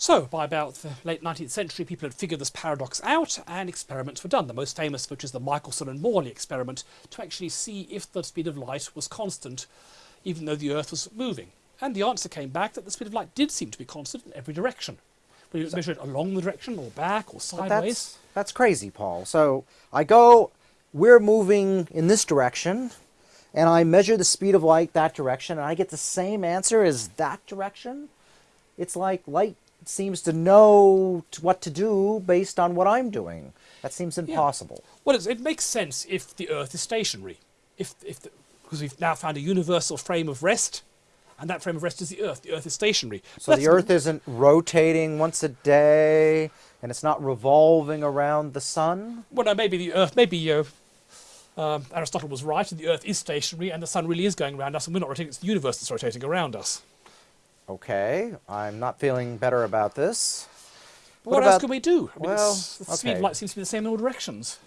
So, by about the late 19th century, people had figured this paradox out and experiments were done. The most famous of which is the Michelson and Morley experiment to actually see if the speed of light was constant even though the Earth was moving. And the answer came back that the speed of light did seem to be constant in every direction. Whether you measure it along the direction or back or sideways. That's, that's crazy, Paul. So I go, we're moving in this direction, and I measure the speed of light that direction, and I get the same answer as that direction? It's like light seems to know what to do based on what I'm doing. That seems impossible. Yeah. Well, it makes sense if the Earth is stationary. If, if the, because we've now found a universal frame of rest, and that frame of rest is the Earth. The Earth is stationary. So the Earth isn't rotating once a day, and it's not revolving around the sun? Well, no, maybe the Earth, maybe uh, um, Aristotle was right, and the Earth is stationary, and the sun really is going around us, and we're not rotating, it's the universe that's rotating around us. Okay, I'm not feeling better about this. What, what else can we do? I mean, well, the okay. speed of light seems to be the same in all directions.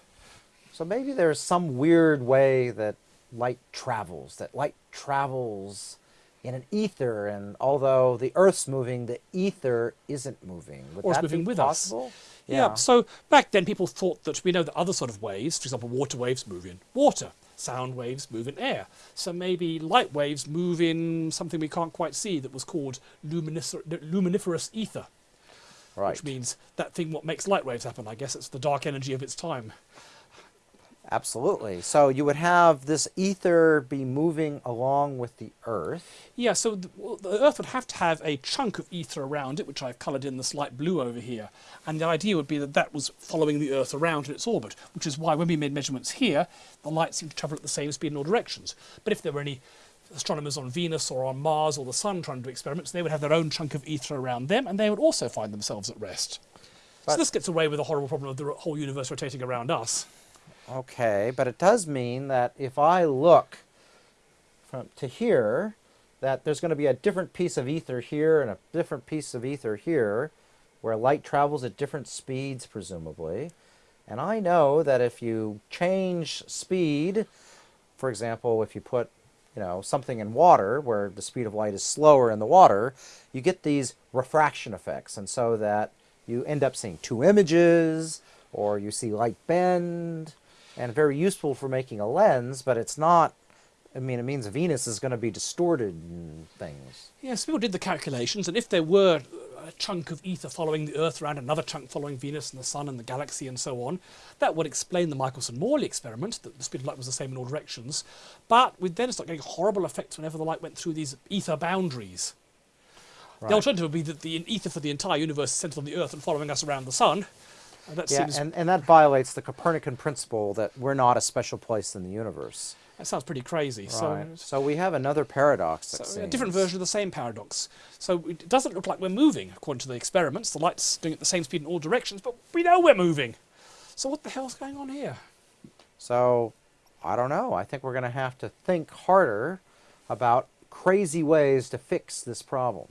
So maybe there's some weird way that light travels, that light travels in an ether, and although the Earth's moving, the ether isn't moving. Would or it's moving with possible? us. Yeah. yeah. So back then, people thought that we know that other sort of waves, for example, water waves move in water sound waves move in air. So maybe light waves move in something we can't quite see that was called luminiferous ether. Right. Which means that thing what makes light waves happen. I guess it's the dark energy of its time. Absolutely. So you would have this ether be moving along with the Earth. Yeah, so the, well, the, Earth would have to have a chunk of ether around it, which I've coloured in this light blue over here. And the idea would be that that was following the Earth around in its orbit, which is why when we made measurements here, the light seemed to travel at the same speed in all directions. But if there were any astronomers on Venus or on Mars or the Sun trying to do experiments, they would have their own chunk of ether around them, and they would also find themselves at rest. But so this gets away with the horrible problem of the whole universe rotating around us. Okay, but it does mean that if I look from to here, that there's going to be a different piece of ether here and a different piece of ether here, where light travels at different speeds, presumably. And I know that if you change speed, for example, if you put you know, something in water where the speed of light is slower in the water, you get these refraction effects. And so that you end up seeing two images, or you see light bend, and very useful for making a lens, but it's not, I mean, it means Venus is going to be distorted and things. Yes, people did the calculations, and if there were a chunk of ether following the Earth around, another chunk following Venus and the Sun and the galaxy and so on, that would explain the Michelson-Morley experiment, that the speed of light was the same in all directions. But we'd then start getting horrible effects whenever the light went through these ether boundaries. Right. The alternative would be that the ether for the entire universe is centered on the Earth and following us around the Sun, that yeah, and, and that violates the Copernican principle that we're not a special place in the universe. That sounds pretty crazy. Right. So, so we have another paradox. So a different version of the same paradox. So it doesn't look like we're moving, according to the experiments. The light's doing it the same speed in all directions, but we know we're moving. So what the hell's going on here? So, I don't know. I think we're going to have to think harder about crazy ways to fix this problem.